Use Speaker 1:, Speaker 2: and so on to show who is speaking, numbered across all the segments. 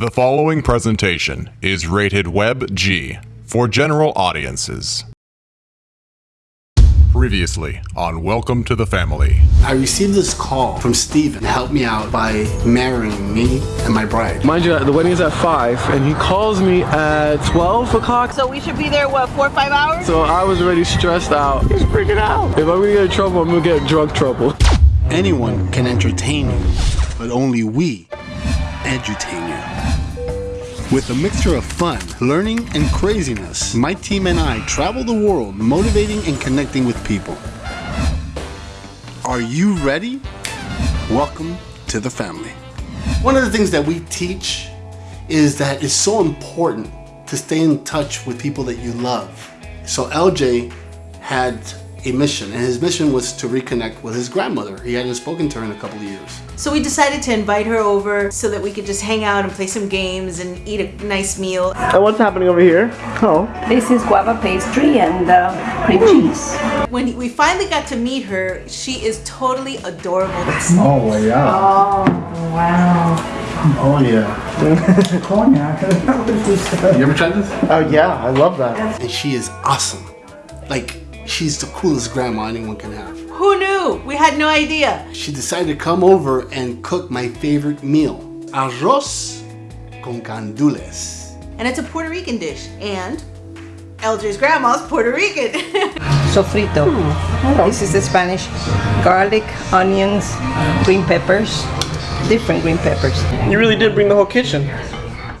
Speaker 1: The following presentation is rated Web G for general audiences. Previously on Welcome to the Family.
Speaker 2: I received this call from Steven to help me out by marrying me and my bride.
Speaker 3: Mind you, the wedding is at 5, and he calls me at 12 o'clock.
Speaker 4: So we should be there, what, four or five hours?
Speaker 3: So I was already stressed out. He's freaking out. If I'm gonna get in trouble, I'm gonna get drug trouble.
Speaker 2: Anyone can entertain you, but only we edutain you. With a mixture of fun, learning, and craziness, my team and I travel the world motivating and connecting with people. Are you ready? Welcome to the family. One of the things that we teach is that it's so important to stay in touch with people that you love. So LJ had a mission, and his mission was to reconnect with his grandmother. He hadn't spoken to her in a couple of years.
Speaker 4: So we decided to invite her over so that we could just hang out and play some games and eat a nice meal.
Speaker 3: And what's happening over here? Oh.
Speaker 5: This is guava pastry and uh, cream cheese.
Speaker 4: When we finally got to meet her, she is totally adorable.
Speaker 2: Oh, yeah.
Speaker 5: Oh, wow.
Speaker 2: Oh, yeah.
Speaker 5: Cognac.
Speaker 2: You ever tried this?
Speaker 3: Oh, yeah, I love that.
Speaker 2: And she is awesome. Like, she's the coolest grandma anyone can have.
Speaker 4: Who knew? We had no idea.
Speaker 2: She decided to come over and cook my favorite meal, arroz con gandules.
Speaker 4: And it's a Puerto Rican dish. And LJ's grandma's Puerto Rican.
Speaker 5: Sofrito. Mm-hmm. This is the Spanish. Garlic, onions, green peppers, different green peppers.
Speaker 3: You really did bring the whole kitchen.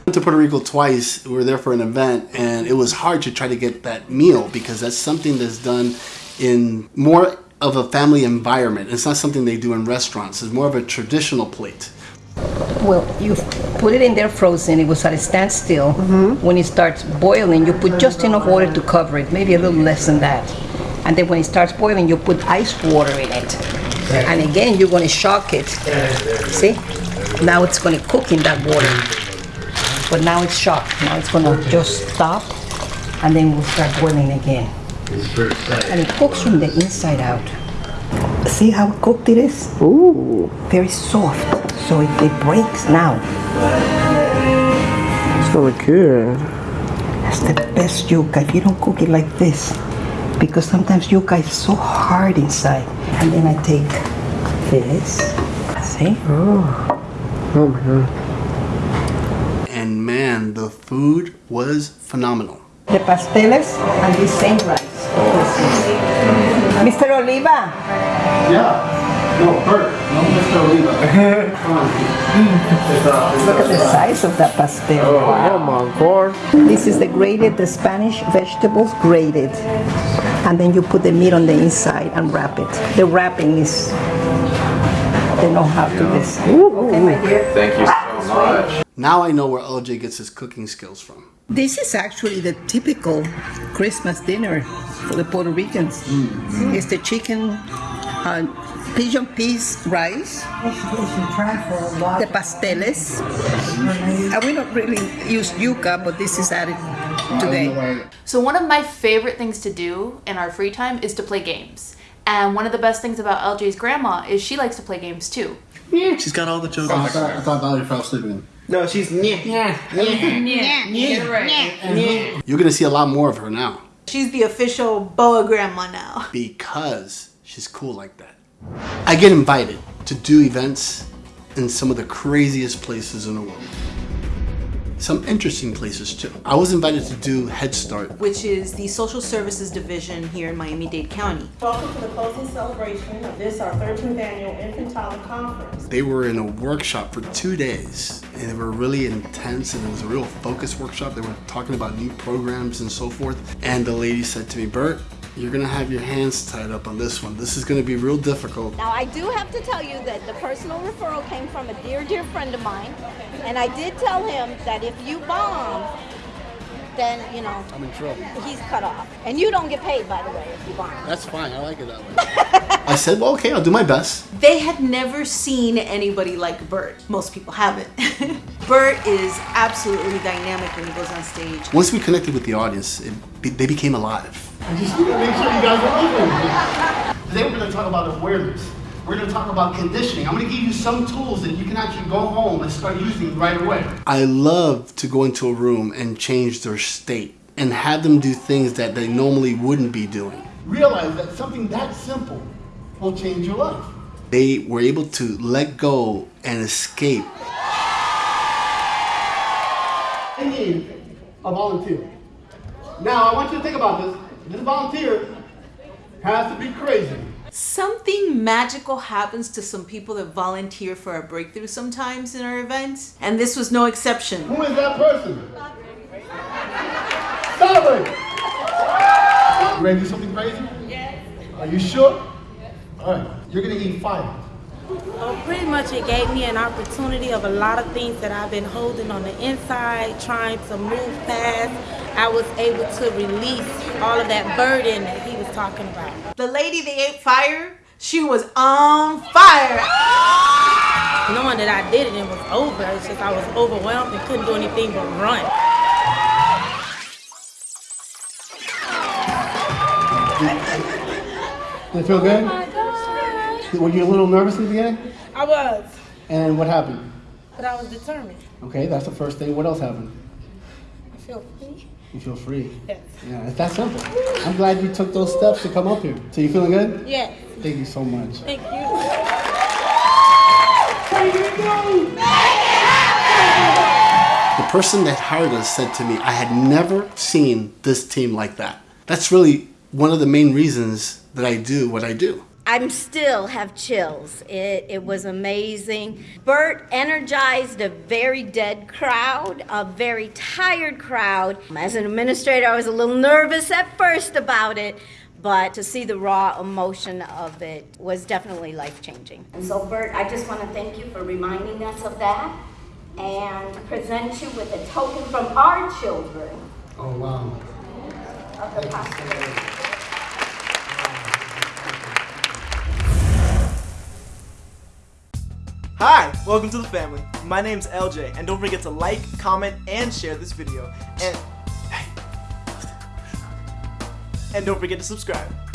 Speaker 2: Went to Puerto Rico twice. We were there for an event, and it was hard to try to get that meal because that's something that's done in more of a family environment. It's not something they do in restaurants. It's more of a traditional plate.
Speaker 5: Well, you put it in there frozen. It was at a standstill. Mm-hmm. When it starts boiling, you put just enough water to cover it, maybe a little less than that. And then when it starts boiling, you put ice water in it. And again, you're going to shock it. See? Now it's going to cook in that water. But now it's shocked. Now it's going to just stop, and then we'll start boiling again. And it cooks from the inside out. See how cooked it is? Ooh. Very soft. So it, it breaks now.
Speaker 3: It's really good.
Speaker 5: That's the best yuca if you don't cook it like this. Because sometimes yuca is so hard inside. And then I take this. See?
Speaker 3: Oh. Oh my god.
Speaker 2: And the food was phenomenal.
Speaker 5: The pasteles and the same rice. Mr. Oliva,
Speaker 2: Yeah. No, Bert. No, Mr. Oliva.
Speaker 5: Uh, look at the uh, size of that pastel.
Speaker 3: Oh my god.
Speaker 5: This is the grated, the Spanish vegetables grated. And then you put the meat on the inside and wrap it. The wrapping is, they know how to do this. Okay, my dear.
Speaker 1: Thank you so much.
Speaker 2: Now I know where LJ gets his cooking skills from.
Speaker 5: This is actually the typical Christmas dinner for the Puerto Ricans. It's the chicken, uh, pigeon peas rice, the pasteles. And we don't really use yuca, but this is added today.
Speaker 6: So one of my favorite things to do in our free time is to play games. And one of the best things about LJ's grandma is she likes to play games too.
Speaker 7: She's got all the children.
Speaker 2: I thought, I thought Valerie fell asleep again.
Speaker 3: No, she's yeah, yeah, yeah, yeah.
Speaker 2: You're gonna see a lot more of her now.
Speaker 4: She's the official Boa grandma now.
Speaker 2: because she's cool like that. I get invited to do events in some of the craziest places in the world. Some interesting places too. I was invited to do Head Start.
Speaker 4: Which is the social services division here in Miami-Dade County.
Speaker 8: Welcome to the closing celebration of this, our 13th annual Infantile Conference.
Speaker 2: They were in a workshop for two days and they were really intense and it was a real focus workshop. They were talking about new programs and so forth. And the lady said to me, Bert, you're gonna have your hands tied up on this one. This is gonna be real difficult.
Speaker 9: Now, I do have to tell you that the personal referral came from a dear, dear friend of mine. And I did tell him that if you bomb, then, you know,
Speaker 2: I'm in trouble.
Speaker 9: he's cut off. And you don't get paid, by the way, if you bomb.
Speaker 2: That's fine, I like it that way. I said, well, okay, I'll do my best.
Speaker 4: They had never seen anybody like Bert. Most people haven't. Bert is absolutely dynamic when he goes on stage.
Speaker 2: Once we connected with the audience, it, they became alive. I just need to make sure you guys are listening. Today we're going to talk about awareness. We're gonna talk about conditioning. I'm gonna give you some tools that you can actually go home and start using right away. I love to go into a room and change their state and have them do things that they normally wouldn't be doing. Realize that something that simple will change your life. They were able to let go and escape. Need a volunteer. Now, I want you to think about this. This volunteer has to be crazy.
Speaker 4: Something magical happens to some people that volunteer for a breakthrough sometimes in our events, and this was no exception.
Speaker 2: Who is that person? Stop it! You ready to do something crazy? Yes. Are you sure? Yes. All right. You're gonna eat fire.
Speaker 8: Well, pretty much it gave me an opportunity of a lot of things that I've been holding on the inside, trying to move past. I was able to release all of that burden that he was talking about.
Speaker 4: The lady that ate fire, she was on fire.
Speaker 8: Knowing that I did it and it was over, it's just I was overwhelmed and couldn't do anything but run.
Speaker 2: Did it feel good?
Speaker 8: My God.
Speaker 2: Were you a little nervous in the beginning?
Speaker 8: I was,
Speaker 2: And what happened?
Speaker 8: but I was determined.
Speaker 2: Okay, that's the first thing. What else happened?
Speaker 8: I feel free.
Speaker 2: You feel free.
Speaker 8: Yes.
Speaker 2: Yeah, it's that simple. I'm glad you took those steps to come up here. So you feeling good?
Speaker 8: Yes.
Speaker 2: Thank you so much.
Speaker 8: Thank you.
Speaker 2: The person that hired us said to me, I had never seen this team like that. That's really one of the main reasons that I do what I do.
Speaker 9: I'm still have chills. It, it was amazing. Bert energized a very dead crowd, a very tired crowd. As an administrator, I was a little nervous at first about it, but to see the raw emotion of it was definitely life changing. And so, Bert, I just want to thank you for reminding us of that and present you with a token from our children
Speaker 2: Oh, wow.
Speaker 9: of the possibility.
Speaker 7: Hi, welcome to the family. My name's LJ, and don't forget to like, comment, and share this video. And and don't forget to subscribe.